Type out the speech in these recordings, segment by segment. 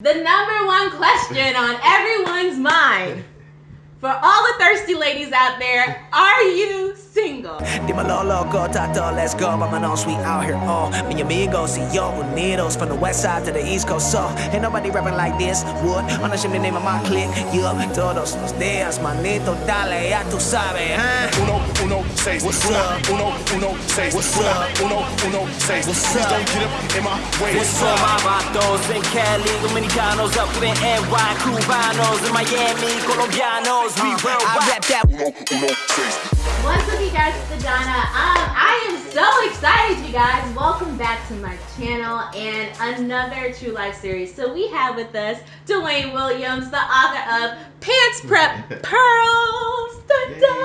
The number one question on everyone's mind for all the thirsty ladies out there, are you single? Dímelo loco, tato, let's go. Mama no sweet out here. Oh, mi amigo, si yo unidos from the west side to the east coast. So, ain't nobody rapping like this. Wood, on the name of my clique. Yup, todos los días, manito, dale, ya tú sabes, huh? Uno, uno, seis. What's up? Uno, uno, seis. What's up? Uno, uno, seis. What's up? Don't get up in my way. What's up, my vatos in Cali, Dominicanos up in NY, Cubanos in Miami, Colombianos, we uh-huh. worldwide. I rap that. Uno, uno, seis. What's up you guys, it's Adana. Um, I am so excited you guys. Welcome back to my channel and another True Life series. So we have with us Dwayne Williams, the author of PANCE Prep Pearls. Da -da.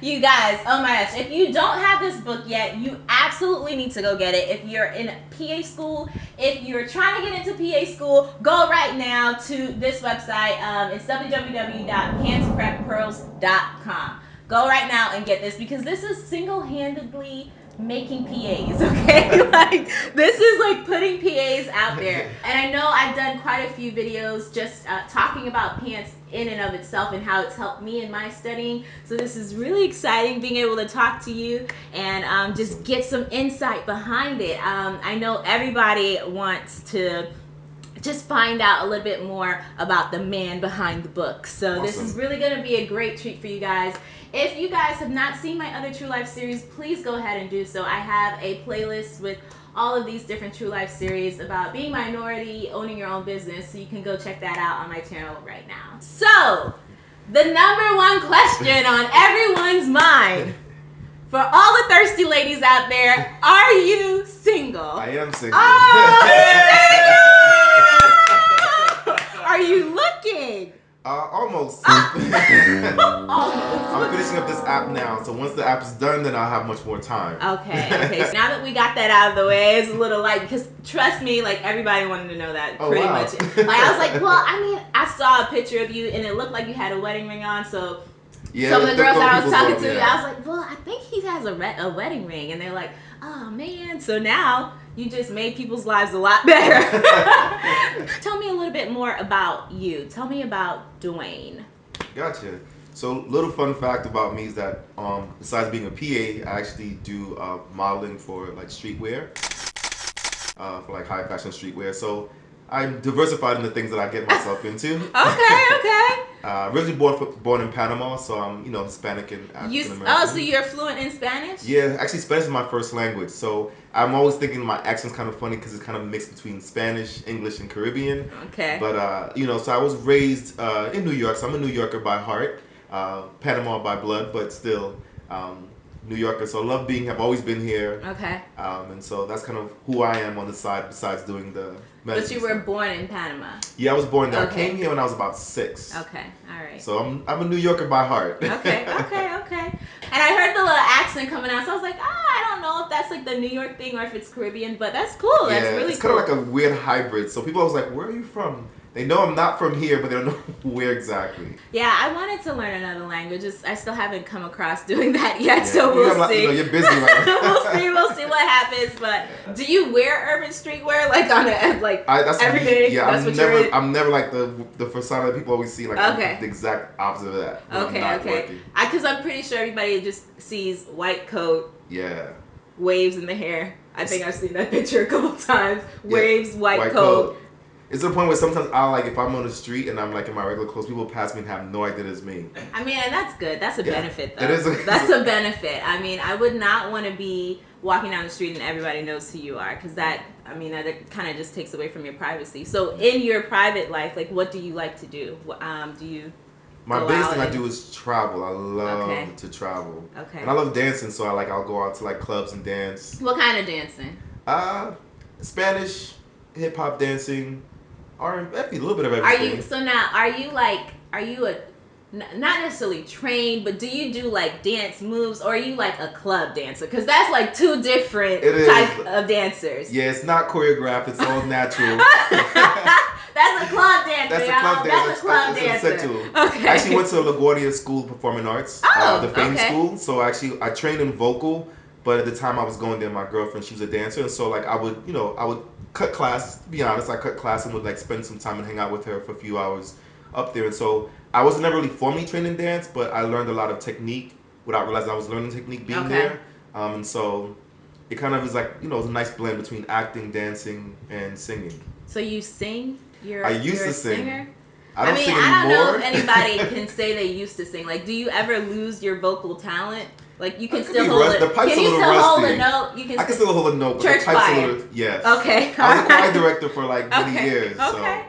You guys, oh my gosh, if you don't have this book yet, you absolutely need to go get it. If you're in PA school, if you're trying to get into PA school, go right now to this website. Um, it's www.pancepreppearls.com go right now and get this because this is single-handedly making PAs, okay? like this is like putting PAs out there. And I know I've done quite a few videos just uh, talking about PANCE in and of itself and how it's helped me in my studying. So this is really exciting being able to talk to you and um, just get some insight behind it. Um, I know everybody wants to just find out a little bit more about the man behind the book. So awesome. this is really going to be a great treat for you guys. If you guys have not seen my other True Life series, please go ahead and do so. I have a playlist with all of these different True Life series about being minority, owning your own business, so you can go check that out on my channel right now. So, the number one question on everyone's mind for all the thirsty ladies out there, are you single? I am single. Oh, app now, so once the app is done, then I'll have much more time. Okay, okay. so now that we got that out of the way, it's a little light because trust me, like everybody wanted to know that oh, pretty wow. much. Like I was like, well, I mean, I saw a picture of you and it looked like you had a wedding ring on, so. Yeah, some of the girls that I was talking to, yeah. I was like, well, I think he has a, a wedding ring, and they're like, oh man. So now you just made people's lives a lot better. Tell me a little bit more about you. Tell me about Dwayne. Gotcha. So little fun fact about me is that um, besides being a PA, I actually do uh, modeling for like streetwear, uh, for like high fashion streetwear. So I'm diversified in the things that I get myself into. okay, okay. uh, originally born born in Panama, so I'm you know Hispanic and African American. Oh, so you're fluent in Spanish? Yeah, actually Spanish is my first language. So I'm always thinking my accent's kind of funny because it's kind of mixed between Spanish, English, and Caribbean. Okay. But uh, you know, so I was raised uh, in New York, so I'm a New Yorker by heart, uh, Panama by blood, but still. Um, New Yorker, so I love being. I've always been here. Okay. Um, and so that's kind of who I am on the side. Besides doing the. But you were stuff. born in Panama. Yeah, I was born there. Okay. I came here when I was about six. Okay, all right. So I'm I'm a New Yorker by heart. okay, okay, okay. And I heard the little accent coming out, so I was like, ah, oh, I don't know if that's like the New York thing or if it's Caribbean, but that's cool. That's yeah, really it's cool. kind of like a weird hybrid. So people always like, where are you from? They know I'm not from here, but they don't know where exactly. Yeah, I wanted to learn another language. I still haven't come across doing that yet, yeah, so we'll you see. you know, you're busy right we'll see. We'll see what happens. But do you wear urban streetwear like on a like I, that's every day? Yeah, that's I'm never. I'm never like the the persona that people always see. Like okay. the exact opposite of that. Okay, okay. Because I'm pretty sure everybody just sees white coat. Yeah. Waves in the hair. I think I've seen that picture a couple times. Waves, yeah, white, white coat. coat it's to the point where sometimes I like if I'm on the street and I'm like in my regular clothes, people pass me and have no idea it's me. I mean, and that's good. That's a yeah, benefit, though. It is. A, that's a benefit. I mean, I would not want to be walking down the street and everybody knows who you are, because that, I mean, that kind of just takes away from your privacy. So, in your private life, like, what do you like to do? Um, do you? My biggest thing and... I do is travel. I love okay. to travel. Okay. And I love dancing, so I like I'll go out to like clubs and dance. What kind of dancing? Uh, Spanish, hip hop dancing R a little bit of everything. Are you so now? Are you like? Are you a not necessarily trained, but do you do like dance moves, or are you like a club dancer? Because that's like two different types of dancers. Yeah, it's not choreographed; it's all natural. that's a club dancer. That's a club dancer. That's a club dancer. Okay. I actually went to LaGuardia School of Performing Arts, uh, oh, uh, the Fame okay. School. So actually, I trained in vocal, but at the time I was going there, my girlfriend she was a dancer, and so like I would, you know, I would cut class. To be honest, I cut class and would like spend some time and hang out with her for a few hours up there. And so I was never really formally trained in dance, but I learned a lot of technique without realizing I was learning technique being Okay. there. Um, and so it kind of is like you know, it's a nice blend between acting, dancing, and singing. So you sing? You're, I used you're to sing. Singer? I don't mean, sing I don't know if anybody can say they used to sing. Like, do you ever lose your vocal talent? Like, you can still hold rust- it. the pipe's can a you still hold a note? You can. I can still hold a note, but Church the type's choir. a little yes. Okay. I was a choir director for like many okay. years. Okay.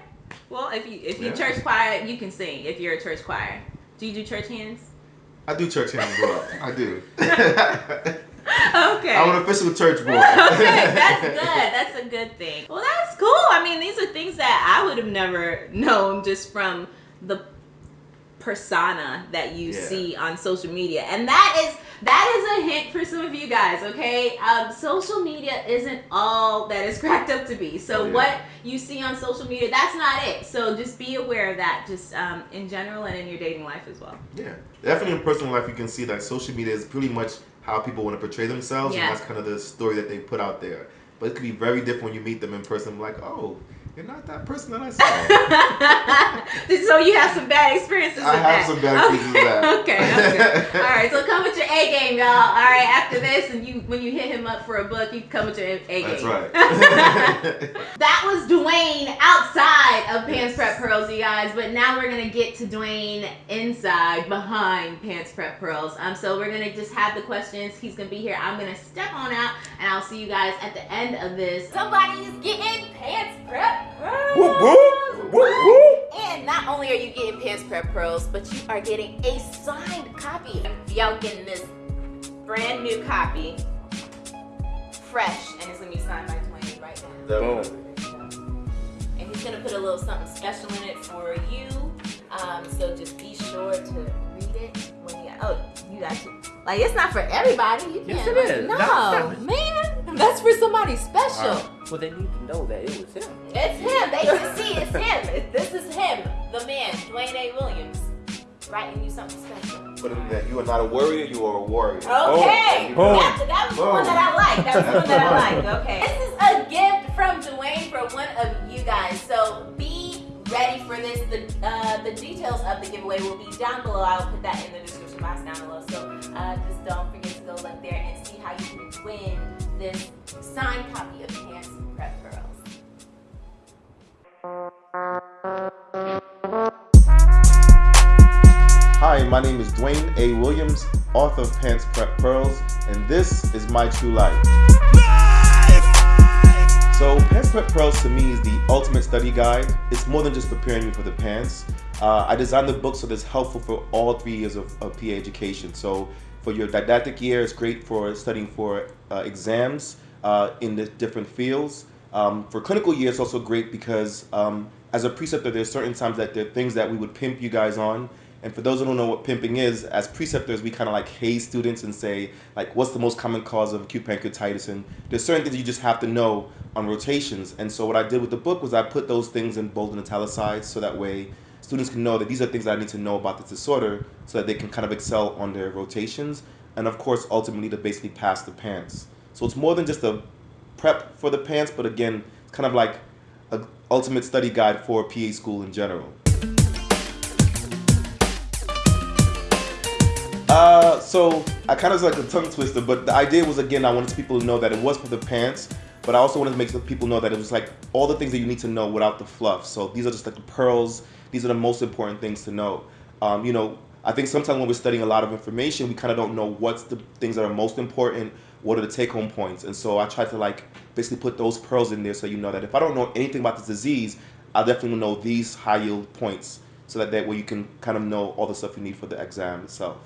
Well, if you if you Yeah. church choir, you can sing. If you're a church choir, do you do church hands? I do church hands, bro. I do. okay. I'm an official church boy. okay, that's good. That's a good thing. Well, that's cool. I mean, these are things that I would have never known just from the persona that you Yeah. see on social media. And that is that is a hint for some of you guys, okay? Um, social media isn't all that is cracked up to be. So yeah. what you see on social media, that's not it. So just be aware of that, just um, in general and in your dating life as well. Yeah, definitely in personal life, you can see that social media is pretty much how people want to portray themselves, Yeah. and that's kind of the story that they put out there. But it could be very different when you meet them in person. Like, oh, you're not that person that I saw. so you have some bad experiences I with have that. some bad experiences with that. okay, okay. All right, so come with your A game, y'all. All right, after this, and you when you hit him up for a book, you come with your A game. That's right. that was Dwayne outside of PANCE Prep Pearls, you guys. But now we're gonna get to Dwayne inside, behind PANCE Prep Pearls. Um, so we're gonna just have the questions. He's gonna be here. I'm gonna step on out, and I'll see you guys at the end of this. Somebody's getting PANCE Prep Pearls. Whoop, whoop, whoop, whoop. And not only are you getting PANCE Prep Pearls, but you are getting a signed copy. Y'all getting this brand new copy, fresh, and it's gonna be signed by Dwayne right now. Boom. And he's gonna put a little something special in it for you. Um, so just be sure to read it when you. Oh, you got to. Like it's not for everybody. You Yes, can't. it like, is. No, That- that- man, mm-hmm. that's for somebody special. Alright, Well, they need to know that it was him. It's him. They can see it's him. This is him, the man, Dwayne A. Williams, writing you something special. But in that, you are not a warrior, you are a warrior. Okay. Boom. That, that was the one that I like. That was the one that I like. Okay. This is a gift from Dwayne for one of you guys. So be ready for this. The uh, the details of the giveaway will be down below. I will put that in the description box down below. So uh, just don't forget to go look there and see how you can win this signed copy of PANCE Prep Pearls. Hi, my name is Dwayne A. Williams, author of PANCE Prep Pearls, and this is my true life. So, PANCE Prep Pearls to me is the ultimate study guide. It's more than just preparing you for the PANCE. Uh, I designed the book so that it's helpful for all three years of, of PA education. So, for your didactic year, it's great for studying for uh, exams uh, in the different fields. Um, for clinical year, it's also great because um, as a preceptor, there's certain times that there are things that we would pimp you guys on. And for those who don't know what pimping is, as preceptors, we kind of like haze students and say, like, what's the most common cause of acute pancreatitis? And there's certain things you just have to know on rotations. And so what I did with the book was I put those things in bold and italicized so that way students can know that these are things that I need to know about this disorder so that they can kind of excel on their rotations. And of course, ultimately to basically pass the PANCE. So it's more than just a prep for the PANCE, but again, it's kind of like an ultimate study guide for PA school in general. So I kind of like a tongue twister, but the idea was again, I wanted people to know that it was for the PANCE, but I also wanted to make people know that it was like all the things that you need to know without the fluff. So these are just like the pearls. These are the most important things to know. Um, you know, I think sometimes when we're studying a lot of information, we kind of don't know what's the things that are most important, what are the take home points. And so I try to like basically put those pearls in there so you know that if I don't know anything about this disease, I definitely know these high yield points so that that way you can kind of know all the stuff you need for the exam itself.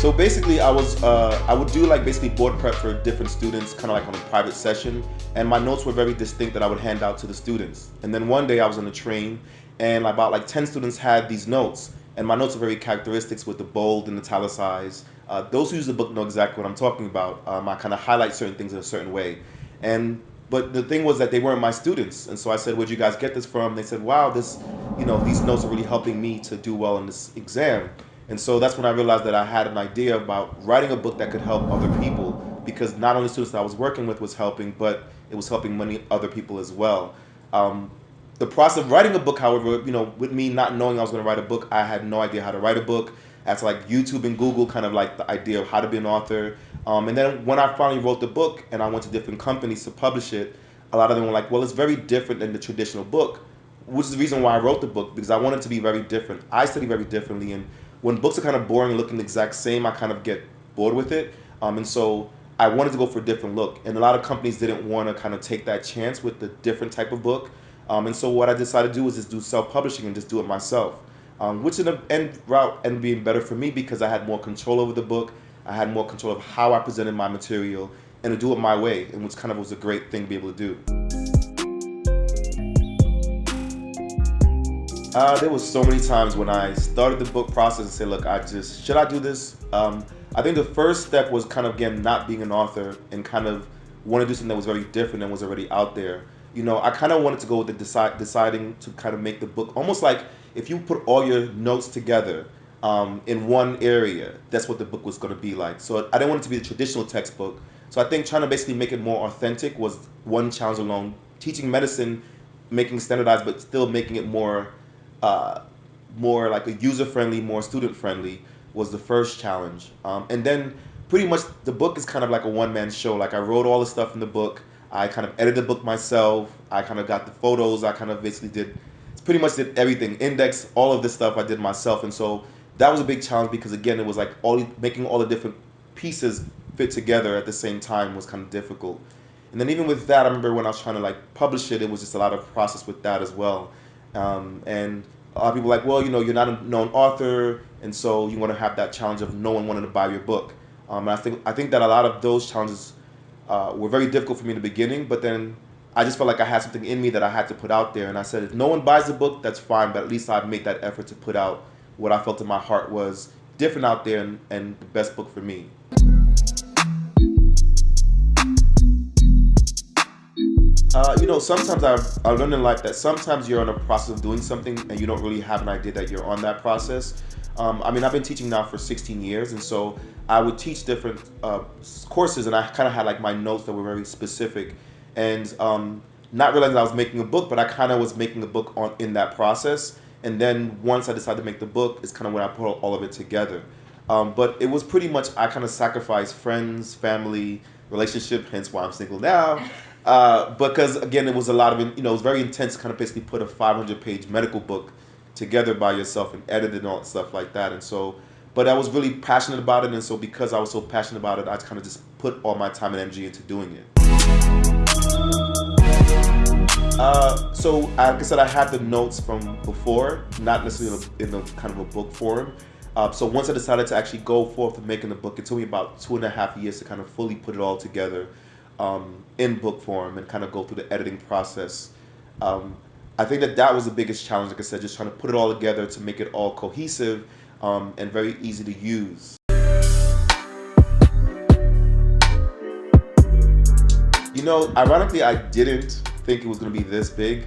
So basically, I was uh, I would do like basically board prep for different students, kind of like on a private session, and my notes were very distinct that I would hand out to the students. And then one day I was on a train, and about like ten students had these notes, and my notes are very characteristics with the bold and italicized. Uh, those who use the book know exactly what I'm talking about. Um, I kind of highlight certain things in a certain way, and but the thing was that they weren't my students, and so I said, "Where'd you guys get this from?" They said, "Wow, this, you know, these notes are really helping me to do well in this exam." And so that's when I realized that I had an idea about writing a book that could help other people because not only students that I was working with was helping, but it was helping many other people as well. Um, the process of writing a book, however, you know, with me not knowing I was going to write a book, I had no idea how to write a book. That's like YouTube and Google, kind of like the idea of how to be an author. Um, and then when I finally wrote the book and I went to different companies to publish it, a lot of them were like, well, it's very different than the traditional book, which is the reason why I wrote the book because I wanted it to be very different. I study very differently, and when books are kind of boring and looking the exact same, I kind of get bored with it. Um, and so I wanted to go for a different look, and a lot of companies didn't want to kind of take that chance with the different type of book. Um, and so what I decided to do was just do self-publishing and just do it myself, um, which in the end route ended being better for me because I had more control over the book. I had more control of how I presented my material and to do it my way, and which kind of was a great thing to be able to do. Uh, there was so many times when I started the book process and said, look, I just, should I do this? Um, I think the first step was kind of, again, not being an author and kind of want to do something that was very different and was already out there you know, I kind of wanted to go with the deciding to kind of make the book almost like if you put all your notes together um, in one area, that's what the book was going to be like. So I didn't want it to be the traditional textbook. So I think trying to basically make it more authentic was one challenge alone. Teaching medicine, making standardized, but still making it more, uh, more like a user friendly, more student friendly was the first challenge. Um, and then pretty much the book is kind of like a one man show. Like I wrote all the stuff in the book. I kind of edited the book myself. I kind of got the photos. I kind of basically did, pretty much did everything. Index, all of this stuff I did myself. And so that was a big challenge because again, it was like all making all the different pieces fit together at the same time was kind of difficult. And then even with that, I remember when I was trying to like publish it, it was just a lot of process with that as well. Um, and a lot of people are like, well, you know, you're not a known author, and so you want to have that challenge of no one wanting to buy your book. Um, and I think I think that a lot of those challenges uh, were very difficult for me in the beginning, but then I just felt like I had something in me that I had to put out there. And I said, if no one buys the book, that's fine, but at least I've made that effort to put out what I felt in my heart was different out there and, and the best book for me. Uh, you know, sometimes I've, I learned in life that sometimes you're in a process of doing something and you don't really have an idea that you're on that process. Um, I mean, I've been teaching now for 16 years, and so I would teach different uh, courses, and I kind of had like my notes that were very specific, and um, not realizing I was making a book, but I kind of was making a book on in that process. And then once I decided to make the book, is kind of when I put all of it together. Um, but it was pretty much I kind of sacrificed friends, family, relationship, hence why I'm single now. Uh, because again, it was a lot of you know it was very intense. Kind of basically put a 500 page medical book together by yourself and edit and all stuff like that. And so, but I was really passionate about it. And so because I was so passionate about it, I kind of just put all my time and energy into doing it. Uh, so like I said, I had the notes from before, not necessarily in a, kind of a book form. Uh, so once I decided to actually go forth and making the book, it took me about two and a half years to kind of fully put it all together um, in book form and kind of go through the editing process. Um, I think that that was the biggest challenge, like I said, just trying to put it all together to make it all cohesive um, and very easy to use. You know, ironically, I didn't think it was going to be this big.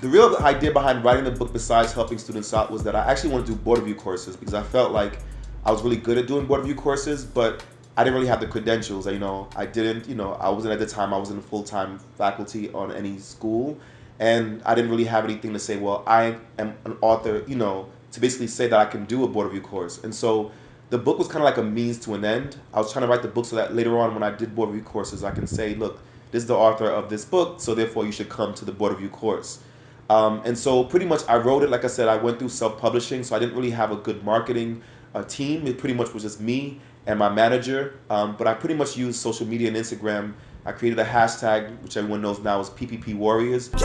The real idea behind writing the book, besides helping students out, was that I actually want to do board review courses because I felt like I was really good at doing board review courses, but I didn't really have the credentials. You know, I didn't. You know, I wasn't at the time. I was in full time faculty on any school, and I didn't really have anything to say, well, I am an author, you know, to basically say that I can do a board review course. And so the book was kind of like a means to an end. I was trying to write the book so that later on when I did board review courses, I can say, look, this is the author of this book, so therefore you should come to the board review course. Um, and so pretty much I wrote it, like I said, I went through self-publishing, so I didn't really have a good marketing uh, team. It pretty much was just me and my manager. Um, but I pretty much used social media and Instagram I created a hashtag, which everyone knows now is PPP Warriors. So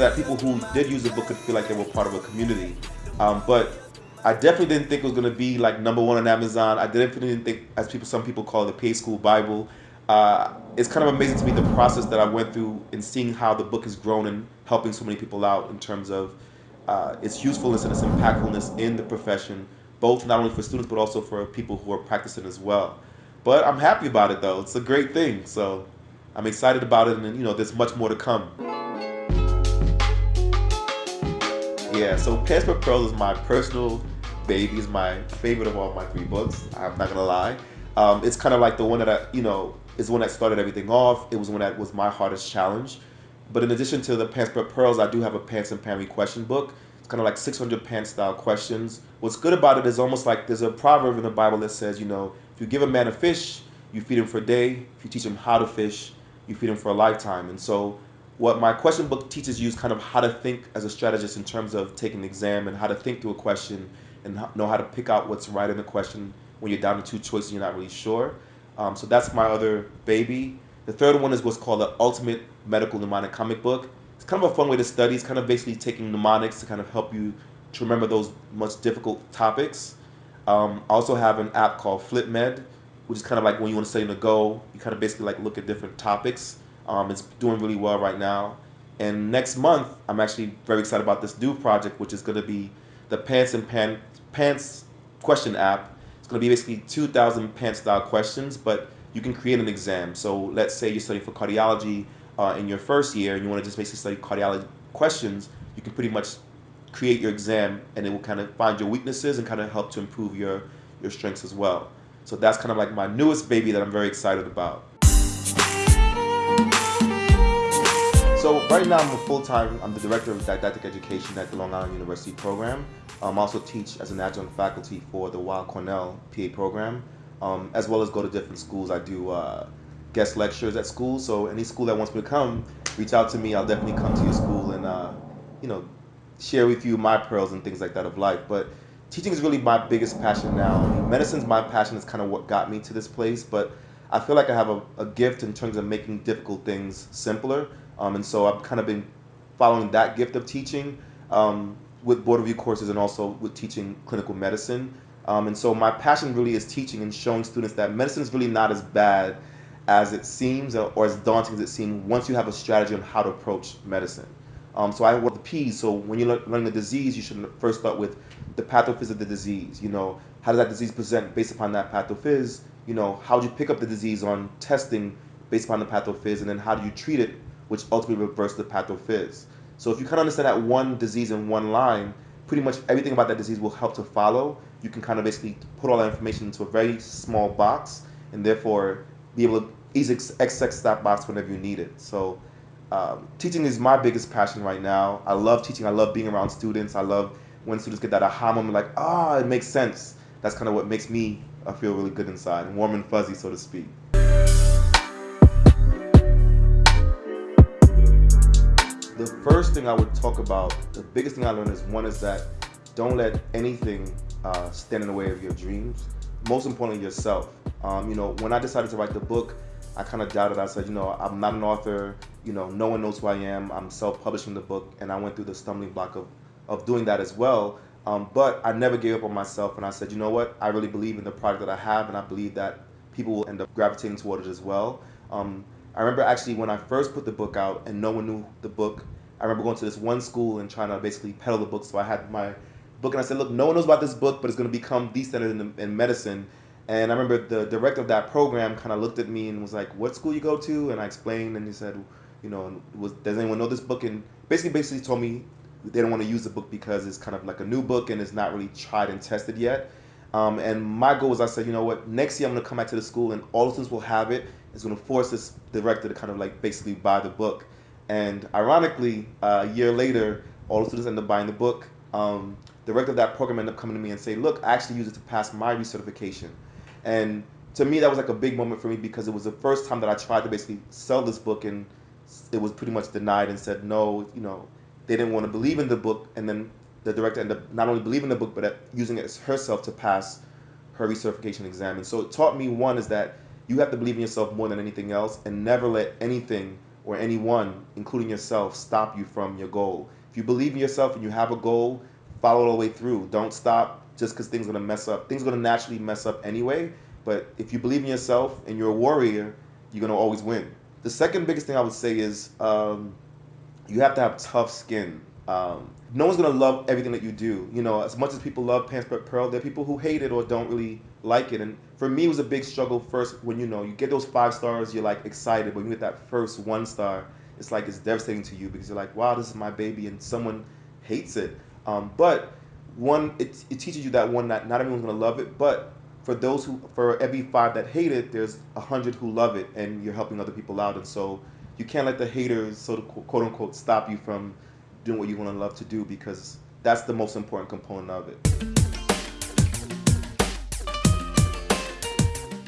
that people who did use the book could feel like they were part of a community. Um, but I definitely didn't think it was going to be like number one on Amazon. I definitely didn't think, as people, some people call it, the PA School Bible. Uh, it's kind of amazing to me the process that I went through in seeing how the book has grown and helping so many people out in terms of uh, its usefulness and its impactfulness in the profession, both not only for students but also for people who are practicing as well. But I'm happy about it though. It's a great thing. So I'm excited about it and you know there's much more to come. Yeah, so PANCE Pearls is my personal baby. Is my favorite of all my three books. I'm not gonna lie. Um, it's kind of like the one that I, you know, is the one that started everything off. It was one that was my hardest challenge. But in addition to the PANCE But Pearls, I do have a PANCE and PANRE question book. It's kind of like 600 PANCE style questions. What's good about it is almost like there's a proverb in the Bible that says, you know, if you give a man a fish, you feed him for a day. If you teach him how to fish, you feed him for a lifetime. And so what my question book teaches you is kind of how to think as a strategist in terms of taking an exam and how to think through a question and know how to pick out what's right in the question when you're down to two choices and you're not really sure. Um, so that's my other baby. The third one is what's called the Ultimate Medical Mnemonic Comic Book. It's kind of a fun way to study. It's kind of basically taking mnemonics to kind of help you to remember those much difficult topics. Um, I also have an app called FlipMed, which is kind of like when you want to study the go. You kind of basically like look at different topics. Um, it's doing really well right now. And next month, I'm actually very excited about this new project, which is going to be the PANCE and Pan, PANCE question app. It's going to be basically 2,000 PANCE style questions, but you can create an exam. So let's say you're studying for cardiology uh, in your first year and you want to just basically study cardiology questions, you can pretty much create your exam and it will kind of find your weaknesses and kind of help to improve your, your strengths as well. So that's kind of like my newest baby that I'm very excited about. Right now I'm a full-time, I'm the Director of Didactic Education at the Long Island University program. Um, I also teach as an adjunct faculty for the Weill Cornell PA program, um, as well as go to different schools. I do uh, guest lectures at schools, so any school that wants me to come, reach out to me. I'll definitely come to your school and, uh, you know, share with you my pearls and things like that of life. But teaching is really my biggest passion now. Medicine's my passion. It's kind of what got me to this place, but I feel like I have a, a gift in terms of making difficult things simpler. Um, and so I've kind of been following that gift of teaching um, with board review courses and also with teaching clinical medicine. Um, and so my passion really is teaching and showing students that medicine is really not as bad as it seems or, as daunting as it seems once you have a strategy on how to approach medicine. Um, so I work with P's. So when you're learning the disease, you should first start with the pathophys of the disease. You know, how does that disease present based upon that pathophys? You know, how do you pick up the disease on testing based upon the pathophys, and then how do you treat it which ultimately reverse the pathophys. So if you kind of understand that one disease in one line, pretty much everything about that disease will help to follow. You can kind of basically put all that information into a very small box and therefore be able to easily access that box whenever you need it. So um, teaching is my biggest passion right now. I love teaching. I love being around students. I love when students get that aha moment like, ah, oh, it makes sense. That's kind of what makes me uh, feel really good inside, warm and fuzzy, so to speak. The first thing I would talk about, the biggest thing I learned is one is that don't let anything uh, stand in the way of your dreams. Most importantly, yourself. Um, you know, when I decided to write the book, I kind of doubted. I said, you know, I'm not an author. You know, no one knows who I am. I'm self-publishing the book, and I went through the stumbling block of, of doing that as well. Um, but I never gave up on myself, and I said, you know what? I really believe in the product that I have, and I believe that people will end up gravitating toward it as well. Um, I remember actually when I first put the book out and no one knew the book, I remember going to this one school and trying to basically peddle the book. So I had my book and I said, look, no one knows about this book, but it's going to become the standard in, in medicine. And I remember the director of that program kind of looked at me and was like, what school you go to? And I explained and he said, you know, was, does anyone know this book? And basically, basically told me they don't want to use the book because it's kind of like a new book and it's not really tried and tested yet. Um, and my goal was I said, you know what, next year I'm going to come back to the school and all the students will have it is going to force this director to kind of like basically buy the book. And ironically, uh, a year later, all the students end up buying the book. Um, the director of that program ended up coming to me and saying, look, I actually used it to pass my recertification. And to me, that was like a big moment for me because it was the first time that I tried to basically sell this book and it was pretty much denied and said, no, you know, they didn't want to believe in the book. And then the director ended up not only believing the book, but using it as herself to pass her recertification exam. And so it taught me one is that you have to believe in yourself more than anything else and never let anything or anyone, including yourself, stop you from your goal. If you believe in yourself and you have a goal, follow it all the way through. Don't stop just because things are gonna mess up. Things are gonna naturally mess up anyway. But if you believe in yourself and you're a warrior, you're gonna always win. The second biggest thing I would say is um, you have to have tough skin. Um, no one's gonna love everything that you do. You know, as much as people love PANCE But Pearl, there are people who hate it or don't really like it. And for me, it was a big struggle first when you know you get those five stars, you're like excited, but when you get that first one star, it's like it's devastating to you because you're like, wow, this is my baby, and someone hates it. Um, but one, it, it teaches you that one, not, not everyone's gonna love it, but for those who, for every five that hate it, there's a hundred who love it, and you're helping other people out. And so you can't let the haters, sort of quote unquote, stop you from doing what you want to love to do because that's the most important component of it.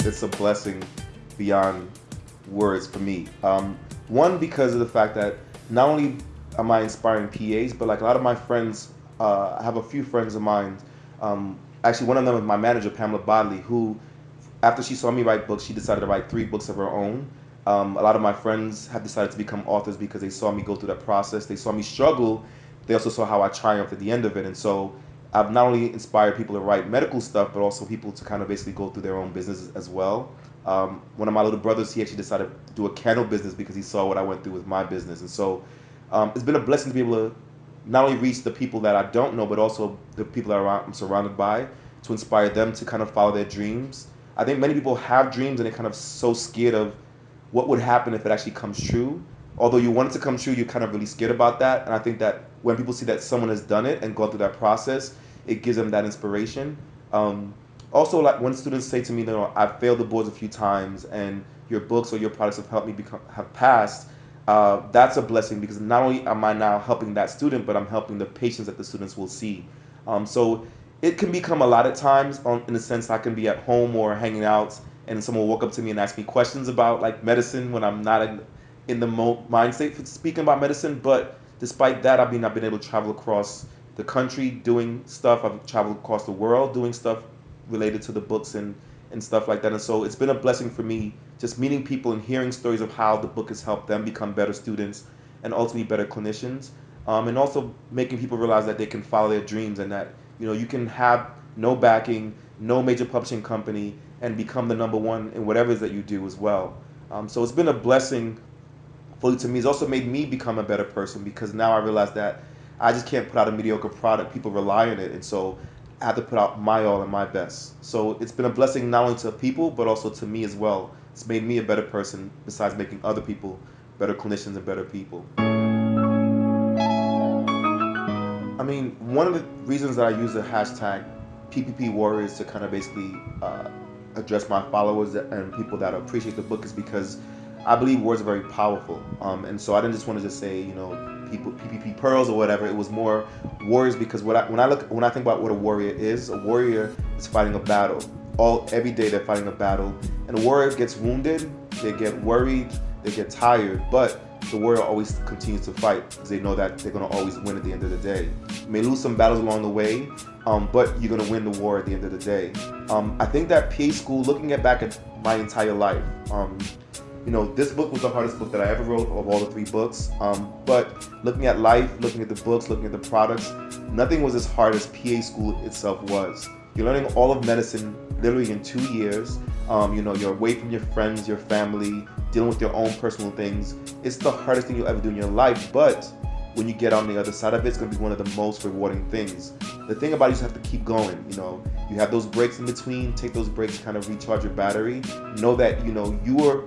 It's a blessing beyond words for me. Um, one, because of the fact that not only am I inspiring PAs, but like a lot of my friends, uh, I have a few friends of mine. Um, actually, one of them is my manager, Pamela Bodley, who, after she saw me write books, she decided to write three books of her own. Um, a lot of my friends have decided to become authors because they saw me go through that process. They saw me struggle. They also saw how I triumphed at the end of it. And so I've not only inspired people to write medical stuff, but also people to kind of basically go through their own business as well. Um, one of my little brothers, he actually decided to do a candle business because he saw what I went through with my business. And so um, it's been a blessing to be able to not only reach the people that I don't know, but also the people that I'm surrounded by to inspire them to kind of follow their dreams. I think many people have dreams and they're kind of so scared of what would happen if it actually comes true. Although you want it to come true, you're kind of really scared about that. And I think that when people see that someone has done it and gone through that process, it gives them that inspiration. Um, also, like when students say to me, you know, I've failed the boards a few times and your books or your products have helped me become have passed, uh, that's a blessing because not only am I now helping that student, but I'm helping the patients that the students will see. Um, so it can become a lot of times on, in the sense I can be at home or hanging out and someone will walk up to me and ask me questions about like medicine when I'm not in, in the mind state for speaking about medicine. But despite that, I mean, I've been able to travel across the country doing stuff. I've traveled across the world doing stuff related to the books and, and stuff like that. And so it's been a blessing for me just meeting people and hearing stories of how the book has helped them become better students and ultimately better clinicians. Um, and also making people realize that they can follow their dreams and that you know you can have no backing, no major publishing company, and become the number one in whatever it is that you do as well. Um, so it's been a blessing fully to me. It's also made me become a better person because now I realize that I just can't put out a mediocre product. People rely on it, and so I have to put out my all and my best. So it's been a blessing not only to people but also to me as well. It's made me a better person besides making other people better clinicians and better people. I mean, one of the reasons that I use the hashtag PPP Warriors to kind of basically uh, address my followers and people that appreciate the book is because I believe words are very powerful. Um, and so I didn't just want to just say, you know, people PPP pearls or whatever. It was more warriors because what I, when I look when I think about what a warrior is, a warrior is fighting a battle. All every day they're fighting a battle, and a warrior gets wounded, they get worried, they get tired, but the warrior always continues to fight because they know that they're going to always win at the end of the day. You may lose some battles along the way, um, but you're going to win the war at the end of the day. Um, I think that PA school, looking at back at my entire life, um, you know, this book was the hardest book that I ever wrote of all the three books. Um, but looking at life, looking at the books, looking at the products, nothing was as hard as PA school itself was. You're learning all of medicine literally in two years. Um, you know, you're away from your friends, your family, dealing with your own personal things. It's the hardest thing you'll ever do in your life, but when you get on the other side of it, it's gonna be one of the most rewarding things. The thing about it, you just have to keep going. You know, you have those breaks in between. Take those breaks, kind of recharge your battery. Know that you know you are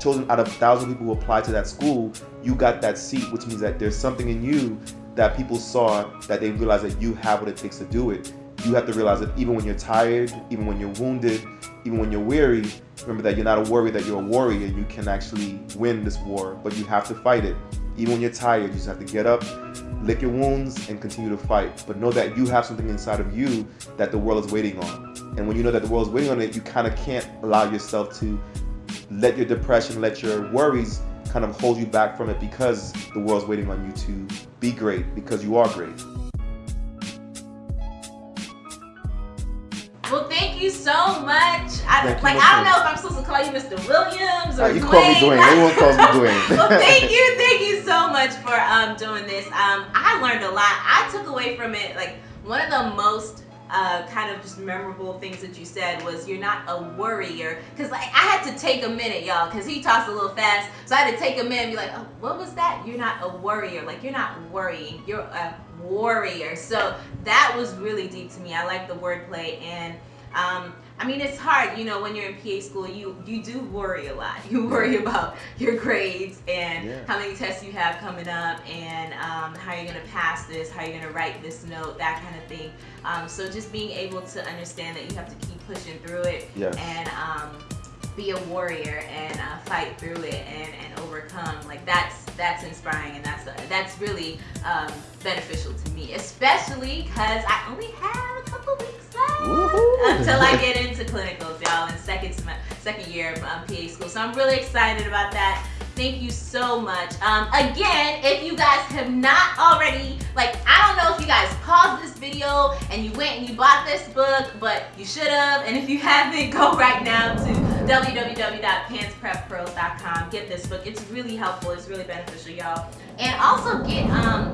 chosen out of a thousand people who applied to that school. You got that seat, which means that there's something in you that people saw that they realized that you have what it takes to do it. You have to realize that even when you're tired, even when you're wounded, even when you're weary, remember that you're not a warrior, that you're a warrior. You can actually win this war, but you have to fight it. Even when you're tired, you just have to get up, lick your wounds, and continue to fight. But know that you have something inside of you that the world is waiting on. And when you know that the world is waiting on it, you kind of can't allow yourself to let your depression, let your worries kind of hold you back from it because the world's waiting on you to be great because you are great. Well, thank you so much. I, Thank like, I don't know if I'm supposed to call you Mr. Williams or Uh, you call me Dwayne. Dwayne. Everyone calls me Dwayne. well, thank you, thank you so much for um, doing this. Um, I learned a lot. I took away from it like one of the most uh, kind of just memorable things that you said was you're not a worrier. Cause like I had to take a minute, y'all, cause he talks a little fast, so I had to take a minute and be like, oh, what was that? You're not a worrier. Like you're not worrying. You're a warrior. So that was really deep to me. I like the wordplay and Um, I mean, it's hard, you know, when you're in PA school, you you do worry a lot. You worry about your grades and Yeah. how many tests you have coming up, and um, how you're gonna pass this, how you're gonna write this note, that kind of thing. Um, so just being able to understand that you have to keep pushing through it Yes. and um, be a warrior and uh, fight through it and, and overcome like that's that's inspiring and that's that's really um, beneficial to me especially because i only have a couple weeks. Until i get into clinicals y'all in second second year of um, pa school. So i'm really excited about that. Thank you so much. Um, again if you guys have not already like i don't know if you guys paused this video and you went and you bought this book but you should have. And if you haven't go right now to www.pancepreppearls.com get this book. It's really helpful. It's really beneficial y'all. And also get um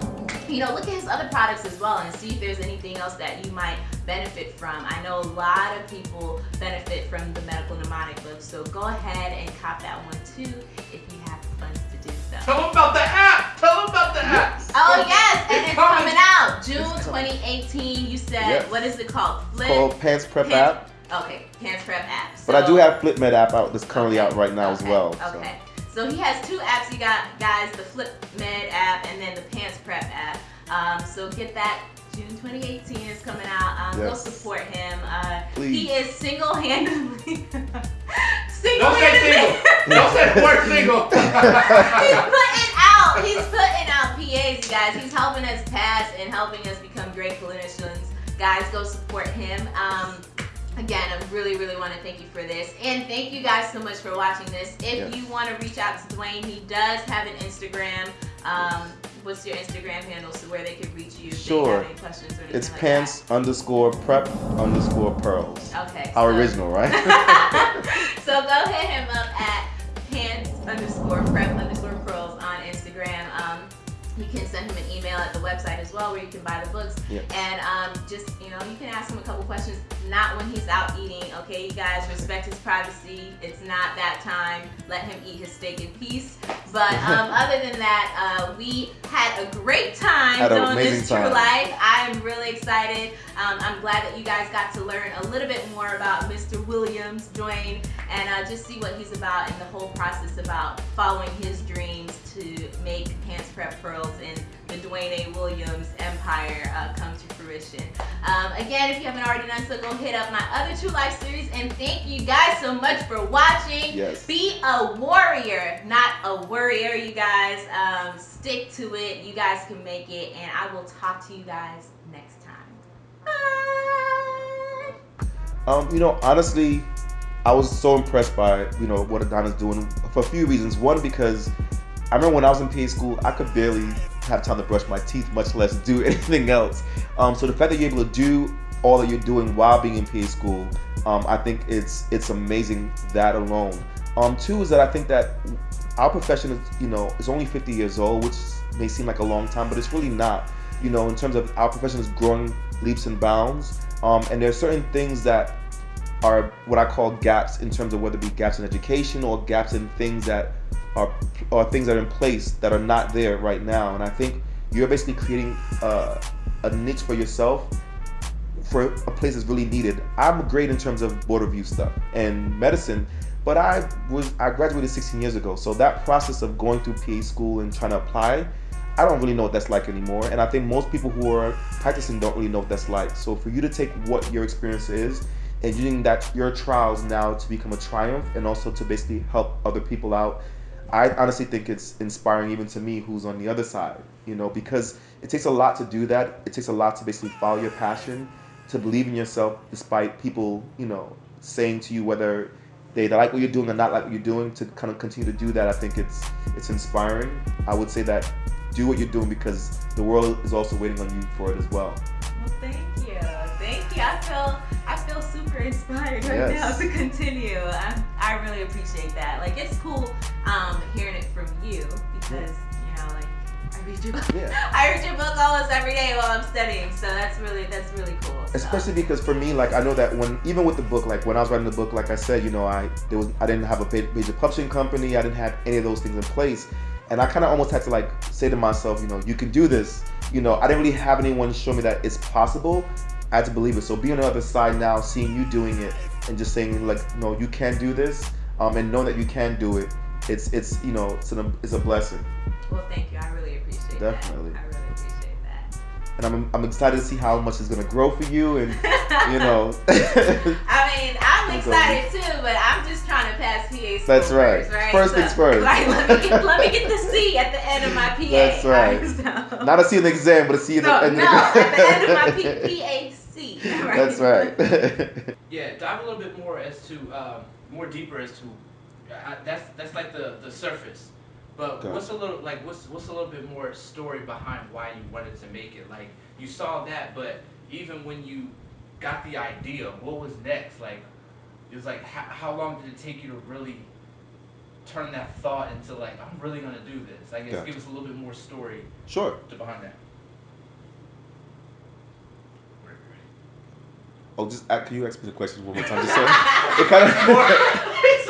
you know look at his other products as well and see if there's anything else that you might benefit from i know a lot of people benefit from the medical mnemonic book so go ahead and cop that one too if you have the funds to do so Tell them about the app. Tell them about the app. Oh yes, and it's coming. coming out June coming. 2018. You said Yes. what is it called? Flip. Called PANCE Prep PANCE- app. Okay, PANCE Prep app. But I do have FlipMed app out that's currently Okay, out right now as okay, well. so. Okay. So he has two apps. You got guys, the Flip Um, so get that. June 2018 is coming out. Um, Go support him. Uh, Please. he is single-handedly. Don't say single-handedly. Don't say the word single. He's putting out. He's putting out PAs, you guys. He's helping us pass and helping us become great clinicians. Guys, go support him. Um, again, I really, really want to thank you for this, and thank you guys so much for watching this. If Yes. you want to reach out to Dwayne, he does have an Instagram. Um, what's your Instagram handle so where they can reach you if Sure. they have any questions or anything It's like pance underscore prep underscore pearls. Okay. How so- original, right? so go hit him up at pance underscore prep underscore pearls on Instagram. Um, you can send him an email at the website as well where you can buy the books. And um, just, you know, you can ask him a couple questions, not when he's out eating, okay? You guys respect his privacy. It's not that time. Let him eat his steak in peace. But um, other than that, uh, we had a great time Had doing this True time. Life. I'm really excited. Um, I'm glad that you guys got to learn a little bit more about Mr. Williams, Dwayne, and uh, just see what he's about and the whole process about following his dreams to make PANCE Prep Pearls and the Dwayne A. Williams empire uh, come to fruition. Um, again, if you haven't already done so, go hit up my other True Life series. And thank you guys so much for watching. Yes. Be a warrior, not a worrier, you guys. Um, stick to it. You guys can make it. And I will talk to you guys next time. Bye. Um, you know, honestly, I was so impressed by you know what Adana's doing for a few reasons. One, because I remember when I was in PA school, I could barely have time to brush my teeth, much less do anything else. Um, so the fact that you're able to do all that you're doing while being in PA school, um, I think it's it's amazing that alone. Um, two is that I think that our profession is you know is only 50 years old, which may seem like a long time, but it's really not. You know, in terms of our profession is growing leaps and bounds, um, and there are certain things that are what I call gaps in terms of whether it be gaps in education or gaps in things that are or things that are in place that are not there right now. And I think you're basically creating uh, a niche for yourself for a place that's really needed. I'm great in terms of board review stuff and medicine, but I was I graduated 16 years ago, so that process of going through PA school and trying to apply, I don't really know what that's like anymore. And I think most people who are practicing don't really know what that's like. So for you to take what your experience is and using that your trials now to become a triumph and also to basically help other people out, I honestly think it's inspiring even to me who's on the other side, you know, because it takes a lot to do that. It takes a lot to basically follow your passion, to believe in yourself despite people, you know, saying to you whether they like what you're doing or not like what you're doing to kind of continue to do that. I think it's it's inspiring. I would say that do what you're doing because the world is also waiting on you for it as well. Well, thank you. Thank you. I feel feel super inspired right Yes. now to continue. I, I really appreciate that. Like it's cool um, hearing it from you because you know like I read your book. Yeah. I read your book almost every day while I'm studying. So that's really that's really cool. So. especially because for me like i know that when even with the book like when i was writing the book like i said you know i there was i didn't have a major publishing company i didn't have any of those things in place and i kind of almost had to like say to myself you know you can do this you know i didn't really have anyone show me that it's possible I had to believe it. So being on the other side now, seeing you doing it, and just saying like, no, you can do this, um, and knowing that you can do it, it's it's you know it's an it's a blessing, Well, thank you. I really appreciate Definitely. that. I really appreciate that. and I'm I'm excited to see how much it's gonna grow for you, and you know. I mean, I'm excited too, but I'm just trying to pass PA school That's right. First, right? First things first. Like, let me get let me get the C at the end of my PA. That's right. So- Not to see an exam, but to see no, the no, at the end of my P- PAC. Right? That's right. Yeah, dive a little bit more as to um, more deeper as to I, that's that's like the the surface. But Okay. what's a little like what's what's a little bit more story behind why you wanted to make it? Like you saw that, but even when you got the idea, what was next? Like it was like how, how long did it take you to really turn that thought into like I'm really gonna do this? I guess Gotcha. give us a little bit more story sure. to behind that. Oh, just uh, can you ask me the question one more time? Just so it kind of